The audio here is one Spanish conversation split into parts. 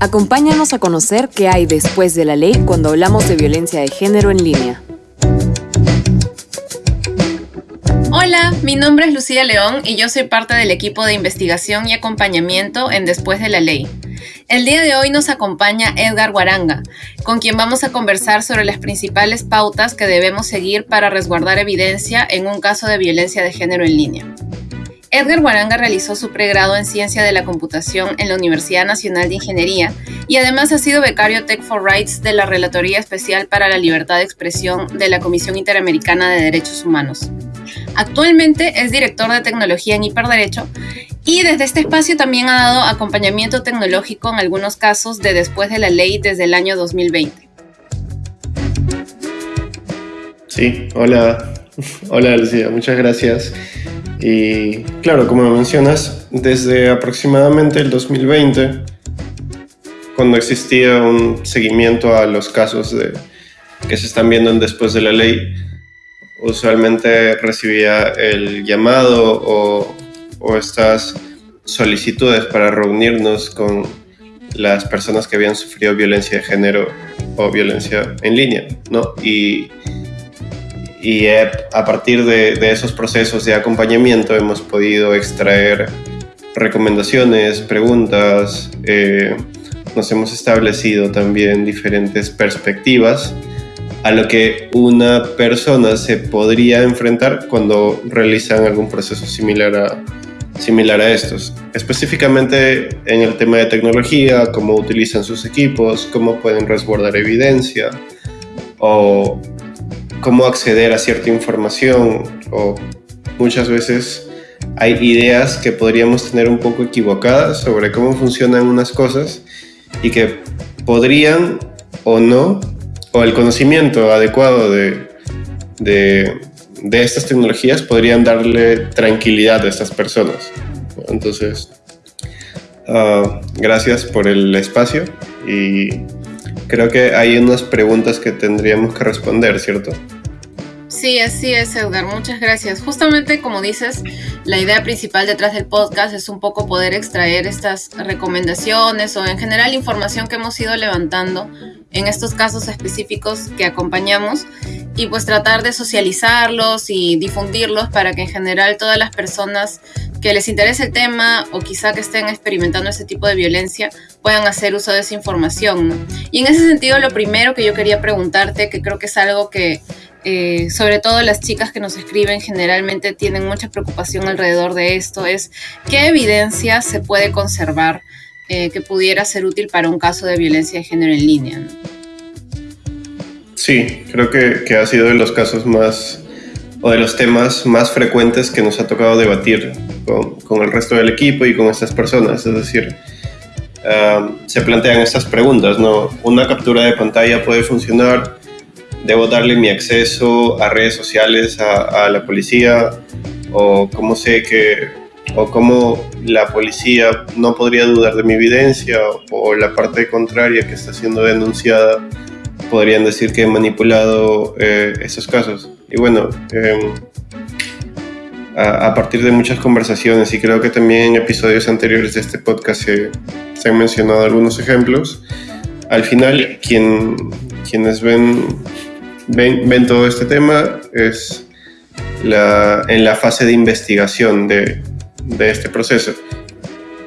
Acompáñanos a conocer qué hay después de la ley cuando hablamos de violencia de género en línea. Hola, mi nombre es Lucía León y yo soy parte del equipo de investigación y acompañamiento en Después de la Ley. El día de hoy nos acompaña Edgar Guaranga, con quien vamos a conversar sobre las principales pautas que debemos seguir para resguardar evidencia en un caso de violencia de género en línea. Edgar Guaranga realizó su pregrado en Ciencia de la Computación en la Universidad Nacional de Ingeniería y además ha sido becario Tech for Rights de la Relatoría Especial para la Libertad de Expresión de la Comisión Interamericana de Derechos Humanos. Actualmente es director de tecnología en hiperderecho y desde este espacio también ha dado acompañamiento tecnológico en algunos casos de después de la ley desde el año 2020. Sí, hola, hola Lucía, muchas gracias. Y claro, como mencionas, desde aproximadamente el 2020, cuando existía un seguimiento a los casos de, que se están viendo después de la ley, usualmente recibía el llamado o, o estas solicitudes para reunirnos con las personas que habían sufrido violencia de género o violencia en línea, ¿no? Y y a partir de, esos procesos de acompañamiento hemos podido extraer recomendaciones, preguntas, eh, nos hemos establecido también diferentes perspectivas a lo que una persona se podría enfrentar cuando realizan algún proceso similar a, similar a estos. Específicamente en el tema de tecnología, cómo utilizan sus equipos, cómo pueden resguardar evidencia o cómo acceder a cierta información o muchas veces hay ideas que podríamos tener un poco equivocadas sobre cómo funcionan unas cosas y que podrían o no, o el conocimiento adecuado de, de, estas tecnologías podrían darle tranquilidad a estas personas. Entonces, ah, gracias por el espacio y creo que hay unas preguntas que tendríamos que responder, ¿cierto? Sí, así es, Edgar. Muchas gracias. Justamente como dices, la idea principal detrás del podcast es un poco poder extraer estas recomendaciones o en general información que hemos ido levantando en estos casos específicos que acompañamos y pues tratar de socializarlos y difundirlos para que en general todas las personas que les interese el tema o quizá que estén experimentando ese tipo de violencia puedan hacer uso de esa información. Y en ese sentido, lo primero que yo quería preguntarte, que creo que es algo que eh, sobre todo las chicas que nos escriben generalmente tienen mucha preocupación alrededor de esto, es qué evidencia se puede conservar eh, que pudiera ser útil para un caso de violencia de género en línea. Sí, creo que, ha sido de los casos más o de los temas más frecuentes que nos ha tocado debatir con, el resto del equipo y con estas personas. Es decir, se plantean estas preguntas, ¿no? ¿Una captura de pantalla puede funcionar? ¿Debo darle mi acceso a redes sociales a, la policía? ¿O cómo sé que, o cómo la policía no podría dudar de mi evidencia? ¿O la parte contraria que está siendo denunciada podrían decir que he manipulado eh, esos casos? Y bueno, em, a, partir de muchas conversaciones y creo que también en episodios anteriores de este podcast se, se han mencionado algunos ejemplos, al final quien, quienes ven, ven, ven todo este tema es la, en la fase de investigación de, de este proceso.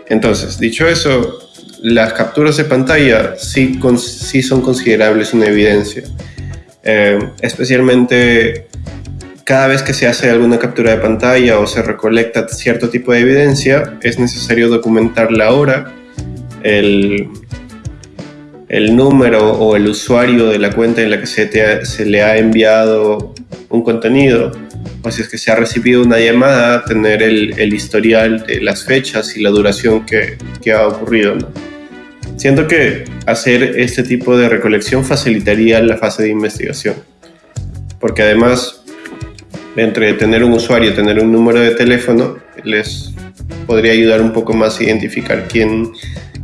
Entonces, dicho eso, las capturas de pantalla sí, sí son considerables una evidencia, eh, especialmente cada vez que se hace alguna captura de pantalla o se recolecta cierto tipo de evidencia, es necesario documentar la hora, el, el número o el usuario de la cuenta en la que se, se le ha enviado un contenido, o si es que se ha recibido una llamada, tener el, el historial de las fechas y la duración que, que ha ocurrido. Siento que hacer este tipo de recolección facilitaría la fase de investigación, porque además entre tener un usuario y tener un número de teléfono, les podría ayudar un poco más a identificar quién,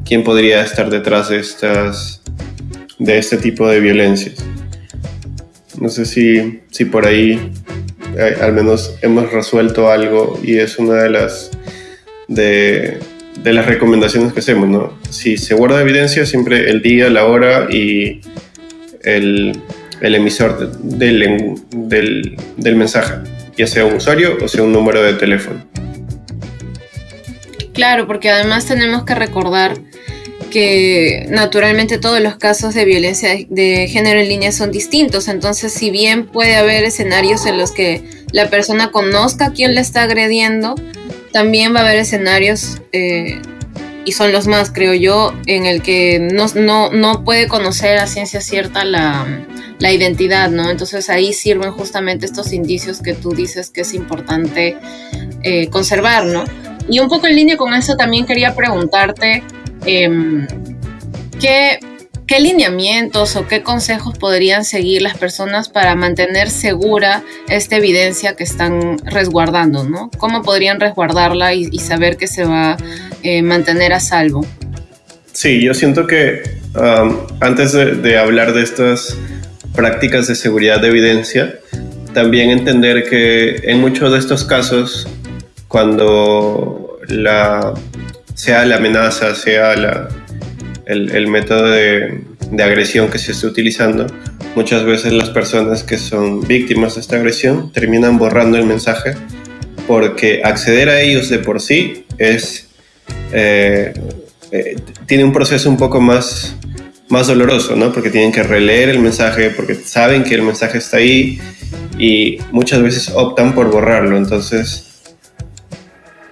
quién podría estar detrás de, estas, de este tipo de violencias. No sé si, si por ahí eh, al menos hemos resuelto algo y es una de las, de, de las recomendaciones que hacemos, ¿no? Si se guarda evidencia, siempre el día, la hora y el, el emisor del, del, del mensaje, ya sea un usuario o sea un número de teléfono. Claro, porque además tenemos que recordar que naturalmente todos los casos de violencia de género en línea son distintos. Entonces, si bien puede haber escenarios en los que la persona conozca a quién le está agrediendo, también va a haber escenarios, eh, y son los más, creo yo, en el que no, no, no puede conocer a ciencia cierta la, la, identidad, ¿no? Entonces ahí sirven justamente estos indicios que tú dices que es importante eh, conservar, ¿no? Y un poco en línea con eso también quería preguntarte eh, qué, qué lineamientos o qué consejos podrían seguir las personas para mantener segura esta evidencia que están resguardando, ¿no? ¿Cómo podrían resguardarla y, saber que se va a eh, mantener a salvo? Sí, yo siento que um, antes de hablar de estas prácticas de seguridad de evidencia, también entender que en muchos de estos casos cuando la, sea la amenaza, sea el, método de, de, agresión que se esté utilizando, muchas veces las personas que son víctimas de esta agresión terminan borrando el mensaje porque acceder a ellos de por sí es, eh, eh, tiene un proceso un poco más, más doloroso, ¿no? Porque tienen que releer el mensaje, porque saben que el mensaje está ahí y muchas veces optan por borrarlo. Entonces,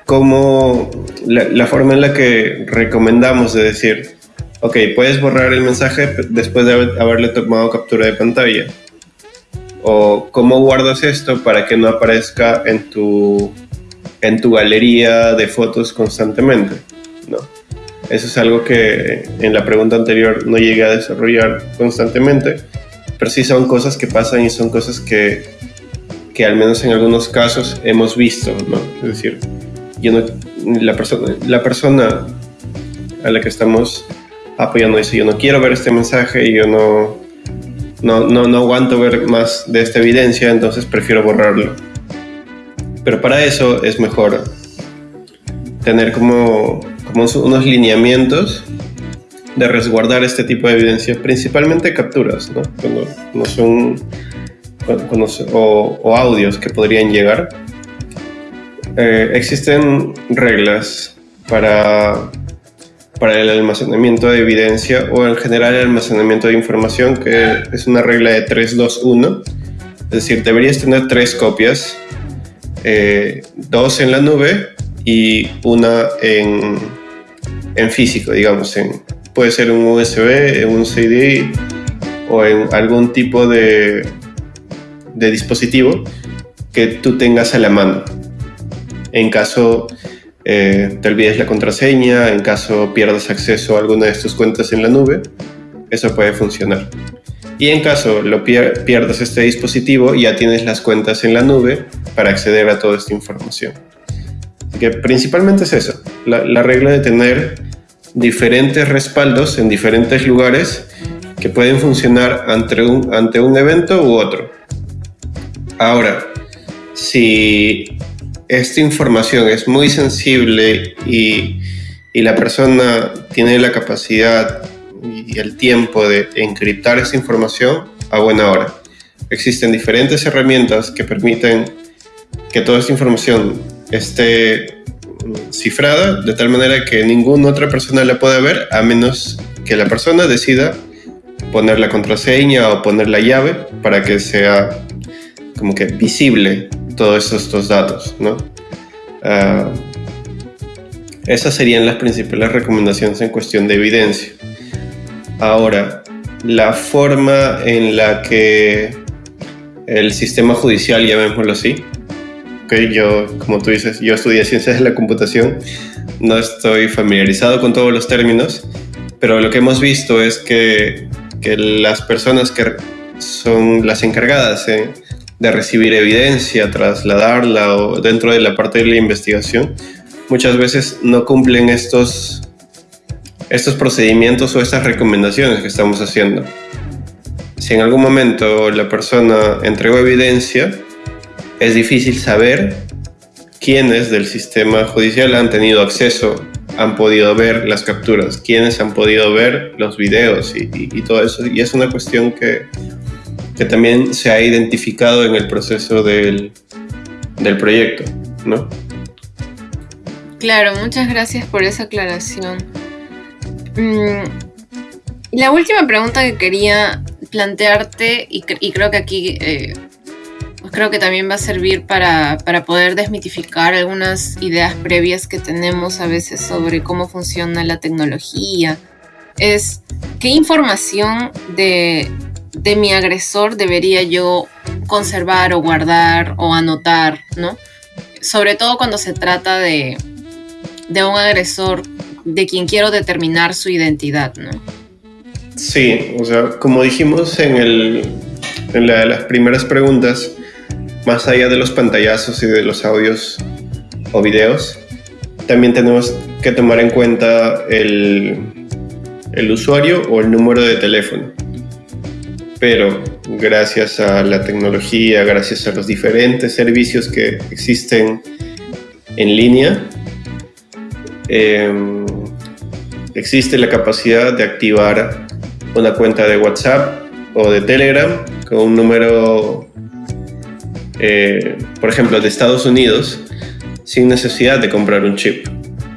como la, la, forma en la que recomendamos de decir, ok, puedes borrar el mensaje después de haber, haberle tomado captura de pantalla. O cómo guardas esto para que no aparezca en tu, en tu galería de fotos constantemente. ¿no? Eso es algo que en la pregunta anterior no llegué a desarrollar constantemente, pero sí son cosas que pasan y son cosas que, que al menos en algunos casos hemos visto. ¿no? Es decir, yo no, la, persona, la persona a la que estamos apoyando dice, yo no quiero ver este mensaje, yo no, no, no, no aguanto ver más de esta evidencia, entonces prefiero borrarlo. Pero para eso es mejor tener como, como unos lineamientos de resguardar este tipo de evidencia, principalmente capturas, ¿no? Cuando, son, o audios que podrían llegar eh, existen reglas para, para el almacenamiento de evidencia o en general el almacenamiento de información, que es una regla de 321. Es decir, deberías tener tres copias, eh, dos en la nube y una en, en físico, digamos. En, puede ser un USB, en un CD o en algún tipo de, de dispositivo que tú tengas a la mano en caso eh, te olvides la contraseña, en caso pierdas acceso a alguna de tus cuentas en la nube, eso puede funcionar. Y en caso lo pier pierdas este dispositivo, ya tienes las cuentas en la nube para acceder a toda esta información. Así que principalmente es eso, la, la regla de tener diferentes respaldos en diferentes lugares que pueden funcionar ante un, ante un evento u otro. Ahora, si esta información es muy sensible y, y, la persona tiene la capacidad y el tiempo de encriptar esta información a buena hora. Existen diferentes herramientas que permiten que toda esta información esté cifrada de tal manera que ninguna otra persona la pueda ver a menos que la persona decida poner la contraseña o poner la llave para que sea como que visible todos estos datos, ¿no? Uh, esas serían las principales recomendaciones en cuestión de evidencia. Ahora, la forma en la que el sistema judicial, llamémoslo así, okay, yo, como tú dices, yo estudié ciencias de la computación, no estoy familiarizado con todos los términos, pero lo que hemos visto es que, que las personas que son las encargadas en, de recibir evidencia, trasladarla o dentro de la parte de la investigación, muchas veces no cumplen estos, estos procedimientos o estas recomendaciones que estamos haciendo. Si en algún momento la persona entregó evidencia, es difícil saber quiénes del sistema judicial han tenido acceso han podido ver las capturas, quiénes han podido ver los videos y, todo eso. Y es una cuestión que, que, también se ha identificado en el proceso del, del proyecto, ¿no? Claro, muchas gracias por esa aclaración. Mm, la última pregunta que quería plantearte, y, creo que aquí eh, pues creo que también va a servir para, poder desmitificar algunas ideas previas que tenemos a veces sobre cómo funciona la tecnología, es qué información de, de mi agresor debería yo conservar o guardar o anotar, ¿no? Sobre todo cuando se trata de, de un agresor de quien quiero determinar su identidad, ¿no? Sí, o sea, como dijimos en, el, en las primeras preguntas, más allá de los pantallazos y de los audios o videos, también tenemos que tomar en cuenta el, el usuario o el número de teléfono. Pero gracias a la tecnología, gracias a los diferentes servicios que existen en línea, em, existe la capacidad de activar una cuenta de WhatsApp o de Telegram con un número, eh, por ejemplo, de Estados Unidos, sin necesidad de comprar un chip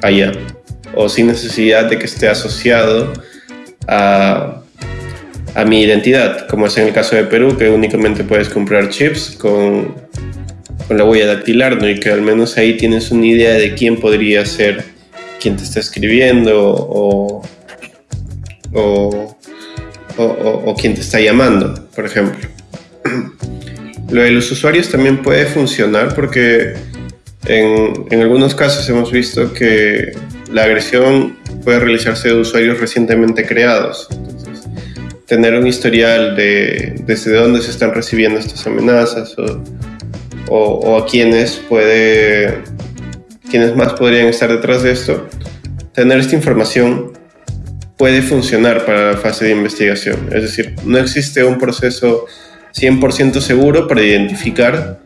allá o sin necesidad de que esté asociado a, a mi identidad, como es en el caso de Perú, que únicamente puedes comprar chips con, con la huella dactilar, ¿no? y que al menos ahí tienes una idea de quién podría ser quien te está escribiendo o, o, o, quien te está llamando, por ejemplo. Lo de los usuarios también puede funcionar porque en, en, algunos casos hemos visto que la agresión puede realizarse de usuarios recientemente creados. Tener un historial de desde dónde se están recibiendo estas amenazas o, o, a quiénes puede quiénes más podrían estar detrás de esto, tener esta información puede funcionar para la fase de investigación. Es decir, no existe un proceso 100% seguro para identificar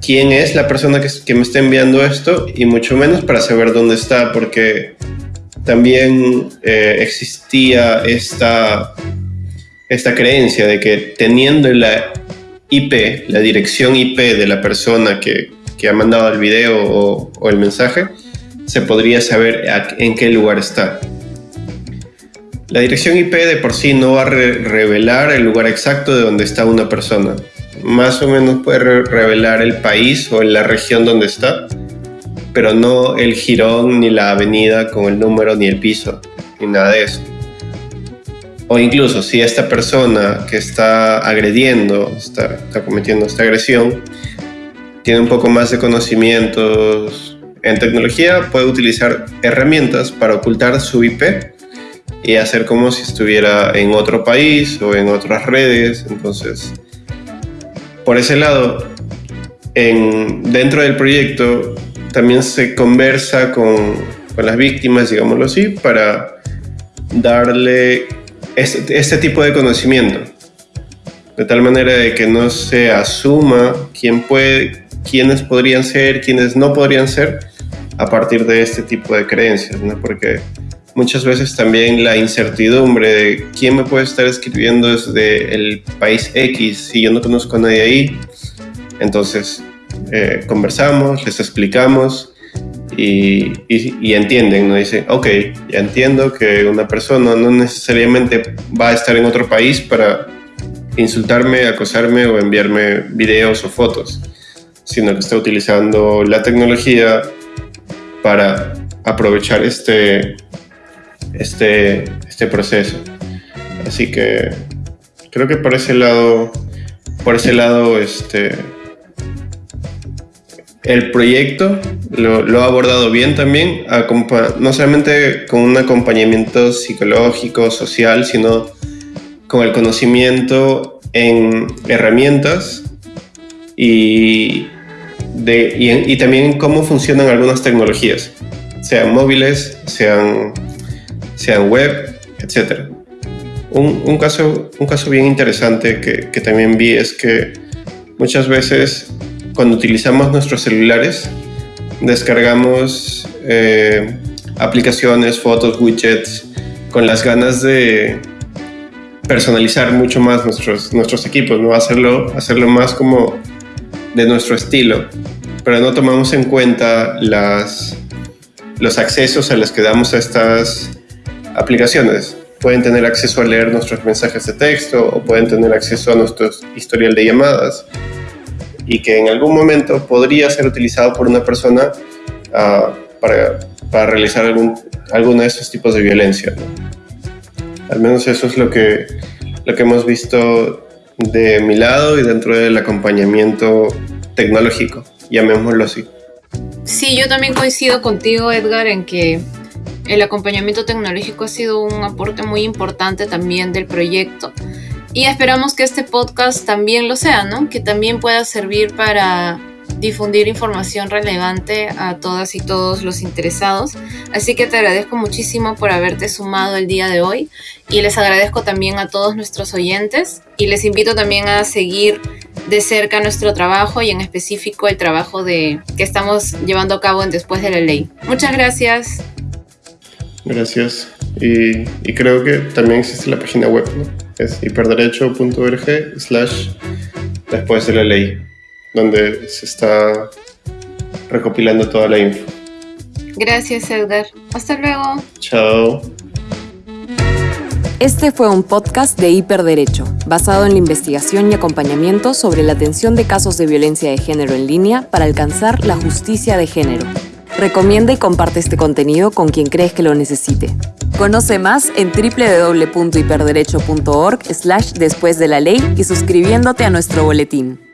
quién es la persona que, me está enviando esto y mucho menos para saber dónde está, porque también eh, existía esta, esta creencia de que teniendo la IP, la dirección IP de la persona que, ha mandado el video o, el mensaje, se podría saber en qué lugar está. La dirección IP de por sí no va a revelar el lugar exacto de donde está una persona. Más o menos puede revelar el país o la región donde está, pero no el jirón ni la avenida con el número ni el piso, ni nada de eso. O incluso si esta persona que está agrediendo, está, cometiendo esta agresión, tiene un poco más de conocimientos en tecnología, puede utilizar herramientas para ocultar su IP y hacer como si estuviera en otro país o en otras redes. Entonces, por ese lado, en, dentro del proyecto también se conversa con, con las víctimas, digámoslo así, para darle este, este, tipo de conocimiento. De tal manera de que no se asuma quién puede, quiénes podrían ser, quiénes no podrían ser, a partir de este tipo de creencias, ¿no? Porque muchas veces también la incertidumbre de quién me puede estar escribiendo desde el país X si yo no conozco a nadie ahí. Entonces eh, conversamos, les explicamos y, y, entienden, ¿no? Dicen, ok, ya entiendo que una persona no necesariamente va a estar en otro país para insultarme, acosarme o enviarme videos o fotos, sino que está utilizando la tecnología para aprovechar este, este, este proceso. Así que creo que por ese lado, por ese lado, este, el proyecto lo, ha abordado bien también, no solamente con un acompañamiento psicológico, social, sino con el conocimiento en herramientas y, de, y, y también cómo funcionan algunas tecnologías, sean móviles, sean sean web, etc. Un, caso, un caso bien interesante que, también vi es que muchas veces cuando utilizamos nuestros celulares descargamos eh, aplicaciones, fotos, widgets, con las ganas de personalizar mucho más nuestros, nuestros equipos, ¿no? Hacerlo, hacerlo más como de nuestro estilo, pero no tomamos en cuenta las, los accesos a los que damos a estas aplicaciones. Pueden tener acceso a leer nuestros mensajes de texto o pueden tener acceso a nuestro historial de llamadas y que en algún momento podría ser utilizado por una persona uh, para, para, realizar algún, alguno de estos tipos de violencia. Al menos eso es lo que, lo que hemos visto de mi lado y dentro del acompañamiento tecnológico, llamémoslo así. Sí, yo también coincido contigo, Edgar, en que el acompañamiento tecnológico ha sido un aporte muy importante también del proyecto. Y esperamos que este podcast también lo sea, ¿no? Que también pueda servir para difundir información relevante a todas y todos los interesados. Así que te agradezco muchísimo por haberte sumado el día de hoy y les agradezco también a todos nuestros oyentes y les invito también a seguir de cerca nuestro trabajo y en específico el trabajo de, que estamos llevando a cabo en Después de la Ley. Muchas gracias. Gracias. Y, y creo que también existe la página web, ¿no? Es hiperderecho.org slash después de la ley donde se está recopilando toda la info. Gracias, Edgar. Hasta luego. Chao. Este fue un podcast de Hiperderecho, basado en la investigación y acompañamiento sobre la atención de casos de violencia de género en línea para alcanzar la justicia de género. Recomienda y comparte este contenido con quien crees que lo necesite. Conoce más en www.hiperderecho.org slash después de la ley y suscribiéndote a nuestro boletín.